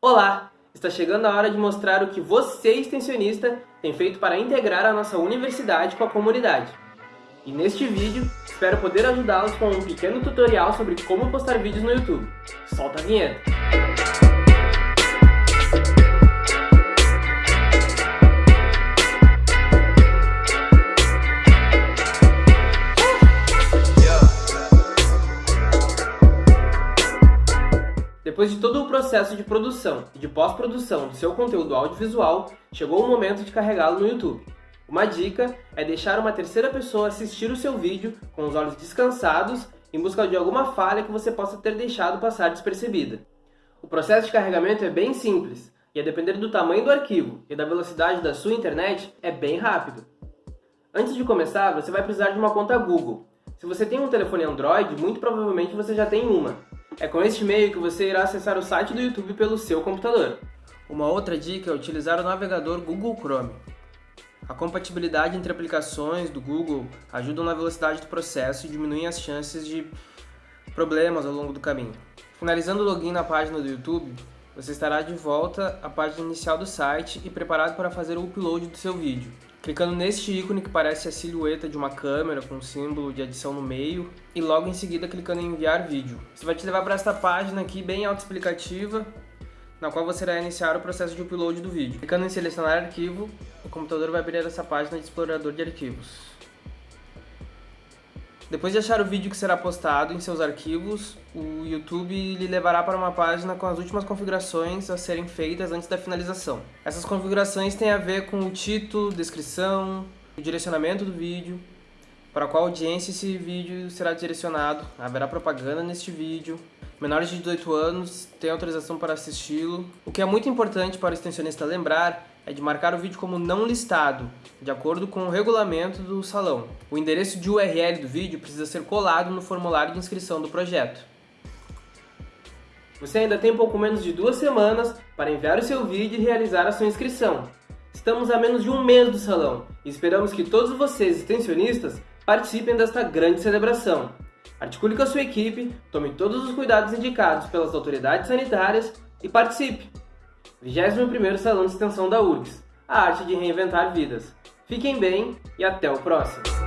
Olá! Está chegando a hora de mostrar o que você, extensionista, tem feito para integrar a nossa universidade com a comunidade. E neste vídeo, espero poder ajudá-los com um pequeno tutorial sobre como postar vídeos no YouTube. Solta a vinheta! Depois de todo o processo de produção e de pós-produção do seu conteúdo audiovisual, chegou o momento de carregá-lo no YouTube. Uma dica é deixar uma terceira pessoa assistir o seu vídeo com os olhos descansados em busca de alguma falha que você possa ter deixado passar despercebida. O processo de carregamento é bem simples e, a depender do tamanho do arquivo e da velocidade da sua internet, é bem rápido. Antes de começar, você vai precisar de uma conta Google. Se você tem um telefone Android, muito provavelmente você já tem uma. É com este meio que você irá acessar o site do YouTube pelo seu computador. Uma outra dica é utilizar o navegador Google Chrome. A compatibilidade entre aplicações do Google ajuda na velocidade do processo e diminuem as chances de problemas ao longo do caminho. Finalizando o login na página do YouTube, você estará de volta à página inicial do site e preparado para fazer o upload do seu vídeo. Clicando neste ícone que parece a silhueta de uma câmera com um símbolo de adição no meio e logo em seguida clicando em enviar vídeo. Isso vai te levar para esta página aqui bem autoexplicativa, na qual você irá iniciar o processo de upload do vídeo. Clicando em selecionar arquivo, o computador vai abrir essa página de explorador de arquivos. Depois de achar o vídeo que será postado em seus arquivos, o YouTube lhe levará para uma página com as últimas configurações a serem feitas antes da finalização. Essas configurações têm a ver com o título, descrição, o direcionamento do vídeo, para qual audiência esse vídeo será direcionado, haverá propaganda neste vídeo, menores de 18 anos têm autorização para assisti-lo. O que é muito importante para o extensionista lembrar é de marcar o vídeo como não listado, de acordo com o regulamento do salão. O endereço de URL do vídeo precisa ser colado no formulário de inscrição do projeto. Você ainda tem pouco menos de duas semanas para enviar o seu vídeo e realizar a sua inscrição. Estamos a menos de um mês do salão e esperamos que todos vocês, extensionistas, participem desta grande celebração. Articule com a sua equipe, tome todos os cuidados indicados pelas autoridades sanitárias e participe! 21º Salão de Extensão da URGS, a arte de reinventar vidas. Fiquem bem e até o próximo!